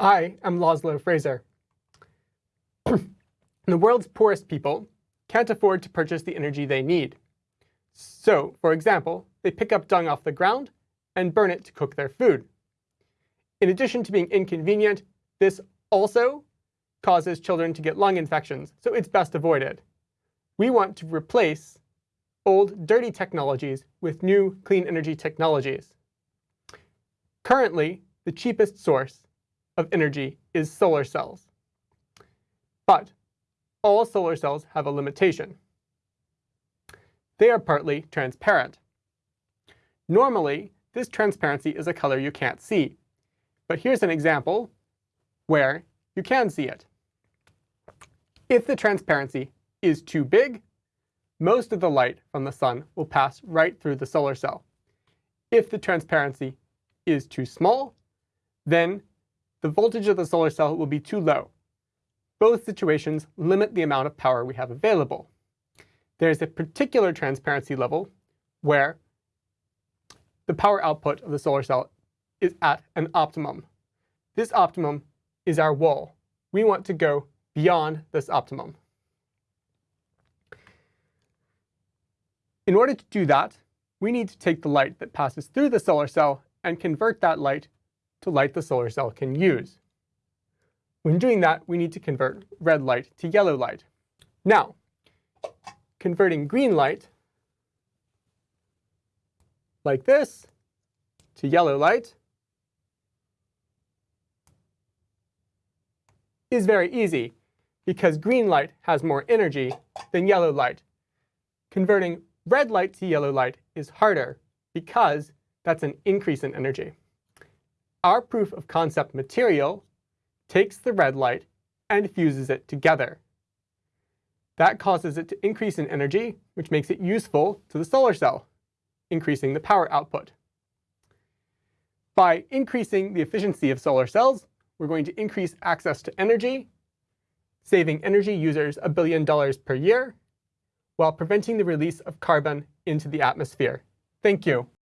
I am Laszlo Frazer. the world's poorest people can't afford to purchase the energy they need. So, for example, they pick up dung off the ground and burn it to cook their food. In addition to being inconvenient, this also causes children to get lung infections, so it's best avoided. We want to replace old, dirty technologies with new, clean energy technologies. Currently, the cheapest source of energy is solar cells. But all solar cells have a limitation. They are partly transparent. Normally, this transparency is a color you can't see. But here's an example where you can see it. If the transparency is too big, most of the light from the sun will pass right through the solar cell. If the transparency is too small, then the voltage of the solar cell will be too low. Both situations limit the amount of power we have available. There's a particular transparency level where the power output of the solar cell is at an optimum. This optimum is our wall. We want to go beyond this optimum. In order to do that, we need to take the light that passes through the solar cell and convert that light to light the solar cell can use. When doing that, we need to convert red light to yellow light. Now, converting green light, like this, to yellow light, is very easy because green light has more energy than yellow light. Converting red light to yellow light is harder because that's an increase in energy. Our proof of concept material takes the red light and fuses it together. That causes it to increase in energy, which makes it useful to the solar cell, increasing the power output. By increasing the efficiency of solar cells, we're going to increase access to energy, saving energy users a billion dollars per year, while preventing the release of carbon into the atmosphere. Thank you.